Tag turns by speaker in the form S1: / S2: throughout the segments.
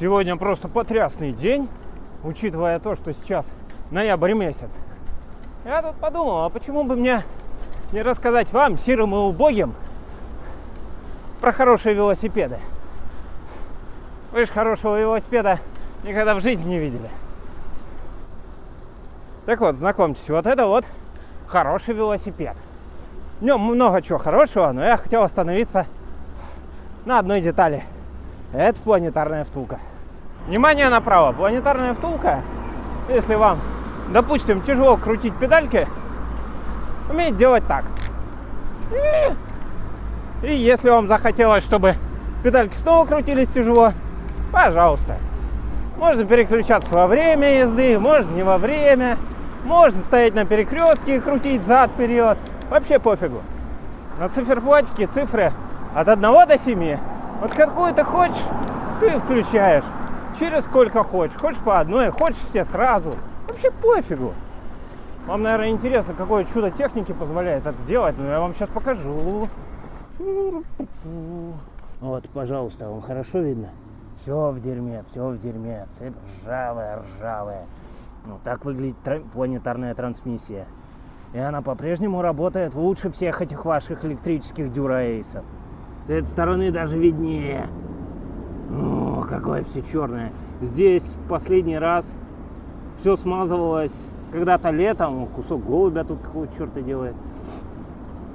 S1: Сегодня просто потрясный день, учитывая то, что сейчас ноябрь месяц. Я тут подумал, а почему бы мне не рассказать вам, сирым и убогим, про хорошие велосипеды? Вы же хорошего велосипеда никогда в жизни не видели. Так вот, знакомьтесь, вот это вот хороший велосипед. В нем много чего хорошего, но я хотел остановиться на одной детали. Это планетарная втулка. Внимание направо. Планетарная втулка, если вам, допустим, тяжело крутить педальки, умеет делать так. И, если вам захотелось, чтобы педальки снова крутились тяжело, пожалуйста. Можно переключаться во время езды, можно не во время. Можно стоять на перекрестке и крутить зад-вперед. Вообще пофигу. На циферблатике цифры от 1 до 7. Вот какую ты хочешь, ты включаешь. Через сколько хочешь. Хочешь по одной, хочешь все сразу. Вообще пофигу. Вам, наверное, интересно, какое чудо техники позволяет это делать, но я вам сейчас покажу. Вот, пожалуйста, вам хорошо видно? Все в дерьме, все в дерьме. Цепь ржавая, ржавая. Ну, так выглядит планетарная трансмиссия. И она по-прежнему работает лучше всех этих ваших электрических дюраэйсов. С этой стороны даже виднее. О, какое все черное. Здесь последний раз все смазывалось когда-то летом. Кусок голубя тут какого черта делает.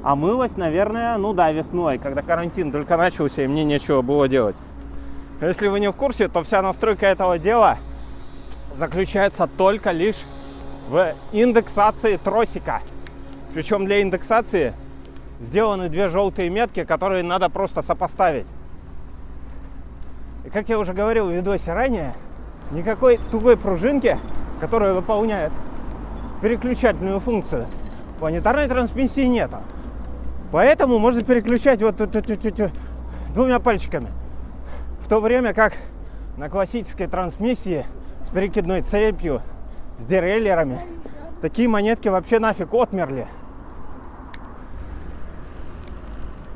S1: А мылось, наверное, ну да, весной, когда карантин только начался, и мне нечего было делать. Если вы не в курсе, то вся настройка этого дела заключается только лишь в индексации тросика. Причем для индексации сделаны две желтые метки, которые надо просто сопоставить. И как я уже говорил в видосе ранее, никакой тугой пружинки, которая выполняет переключательную функцию, планетарной трансмиссии нету. Поэтому можно переключать вот двумя пальчиками. В то время как на классической трансмиссии с перекидной цепью, с дереллерами, такие монетки вообще нафиг отмерли.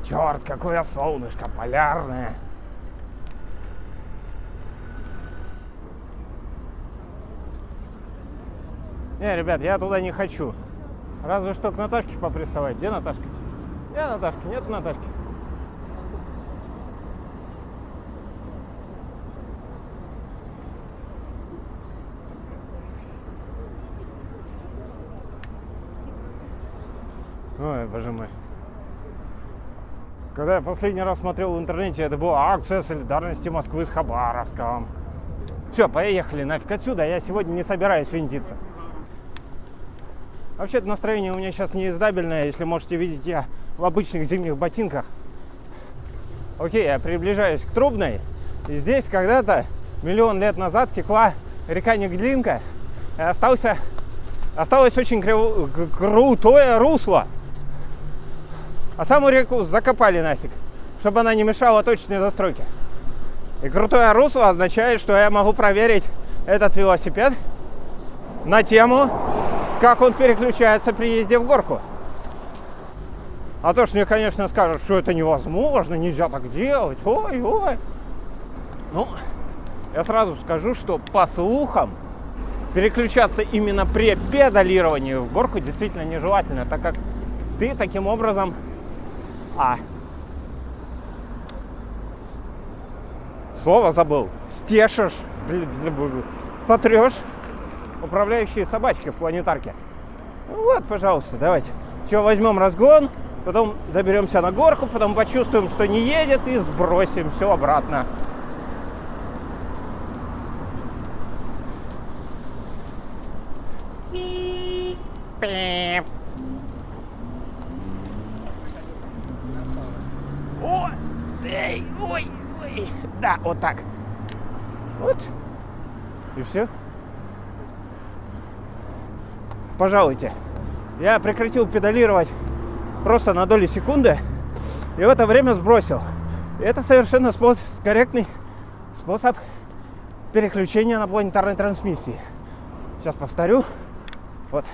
S1: Черт, какое солнышко полярное. Не, ребят, я туда не хочу. Разве что к Наташке поприставать. Где Наташка? Где Наташка? Нет Наташки. Ой, боже мой. Когда я последний раз смотрел в интернете, это была акция солидарности Москвы с Хабаровском. Все, поехали нафиг отсюда, я сегодня не собираюсь винтиться. Вообще-то настроение у меня сейчас неиздабельное, если можете видеть, я в обычных зимних ботинках. Окей, я приближаюсь к Трубной, и здесь когда-то, миллион лет назад, текла река Неглинка, и остался, осталось очень крутое русло. А саму реку закопали нафиг, чтобы она не мешала точной застройке. И крутое русло означает, что я могу проверить этот велосипед на тему, как он переключается при езде в горку. А то, что мне, конечно, скажут, что это невозможно, нельзя так делать, ой-ой. Ну, я сразу скажу, что по слухам переключаться именно при педалировании в горку действительно нежелательно, так как ты таким образом а. Слово забыл. Стешишь, сотрешь управляющие собачки в планетарке. Ну вот, пожалуйста, давайте. Все, возьмем разгон, потом заберемся на горку, потом почувствуем, что не едет, и сбросим все обратно. Пип. Эй, ой, ой. Да, вот так. Вот. И все. Пожалуйте. Я прекратил педалировать просто на доли секунды и в это время сбросил. И это совершенно способ, корректный способ переключения на планетарной трансмиссии. Сейчас повторю. Вот.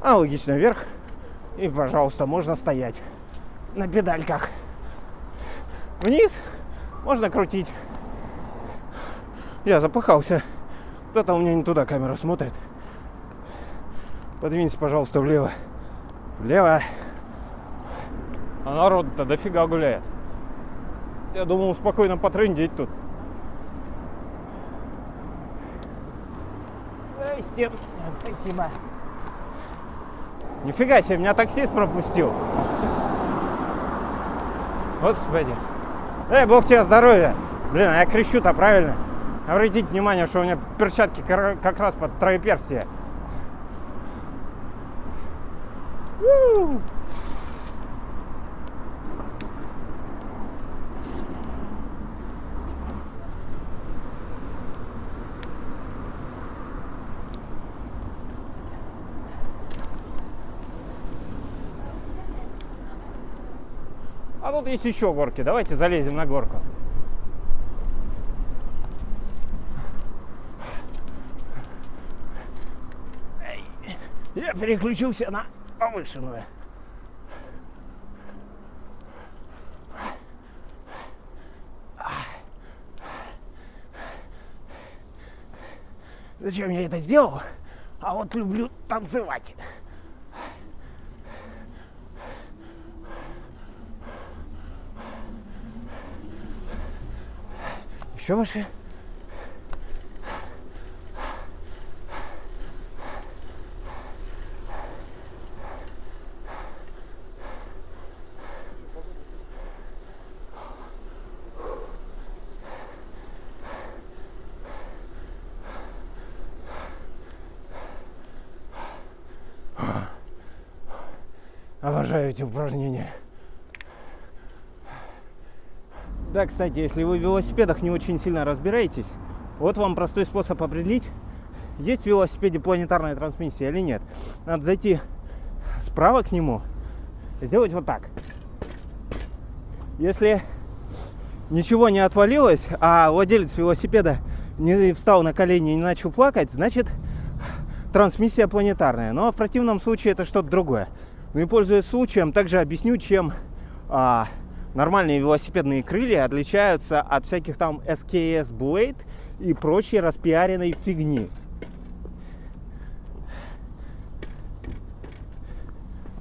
S1: Аналогично вверх. И, пожалуйста, можно стоять на педальках. Вниз можно крутить Я запыхался. Кто-то у меня не туда камера смотрит. Подвиньте, пожалуйста, влево. Влево. А народ-то дофига гуляет. Я думал спокойно потрындеть тут. Здрасте. Спасибо. Нифига себе, меня таксист пропустил. Господи. Эй, бог тебе здоровья. Блин, а я кричу-то правильно. Обратите внимание, что у меня перчатки как раз под троеперстие. Woo! А тут есть еще горки. Давайте залезем на горку. Я переключился на повышенную. Зачем я это сделал? А вот люблю танцевать. Еще выше. Обожаю эти упражнения. Да, кстати, если вы в велосипедах не очень сильно разбираетесь, вот вам простой способ определить, есть в велосипеде планетарная трансмиссия или нет. Надо зайти справа к нему, сделать вот так. Если ничего не отвалилось, а владелец велосипеда не встал на колени и не начал плакать, значит трансмиссия планетарная. Но в противном случае это что-то другое. Ну и пользуясь случаем, также объясню, чем а, нормальные велосипедные крылья отличаются от всяких там SKS Blade и прочей распиаренной фигни.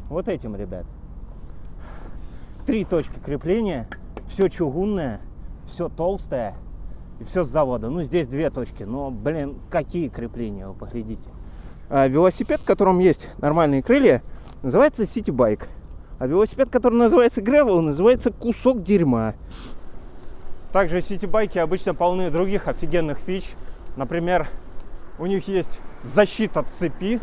S1: Вот этим, ребят. Три точки крепления, все чугунное, все толстое и все с завода. Ну, здесь две точки, но, блин, какие крепления, вы поглядите. А велосипед, в котором есть нормальные крылья, называется City Bike. А велосипед, который называется Gravel, называется кусок дерьма. Также сити-байки обычно полны других офигенных фич. Например, у них есть защита цепи,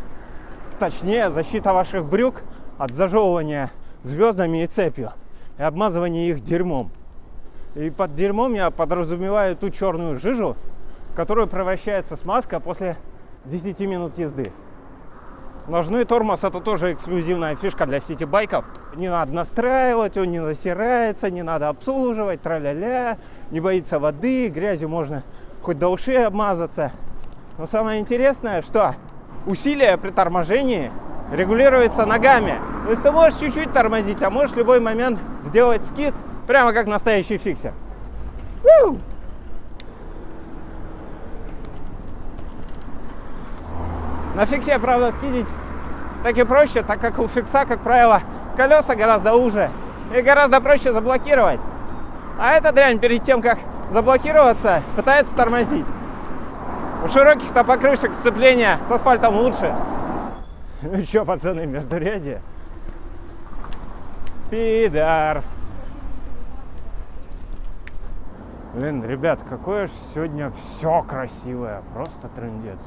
S1: точнее защита ваших брюк от зажевывания звездами и цепью и обмазывания их дерьмом. И под дерьмом я подразумеваю ту черную жижу, которая превращается смазка после 10 минут езды. Ножной тормоз это тоже эксклюзивная фишка для сити-байков. Не надо настраивать, он не засирается, не надо обслуживать, тра-ля-ля, не боится воды, грязью можно хоть до ушей обмазаться. Но самое интересное, что усилие при торможении регулируется ногами. То есть ты можешь чуть-чуть тормозить, а можешь в любой момент сделать скид, прямо как настоящий фиксер. На фиксе, правда, скидить так и проще, так как у фикса, как правило, колеса гораздо уже и гораздо проще заблокировать. А эта дрянь перед тем, как заблокироваться, пытается тормозить. У широких-то покрышек сцепления с асфальтом лучше. Ну что, пацаны, междурядье? Пидар. Блин, ребят, какое же сегодня все красивое, просто трендец.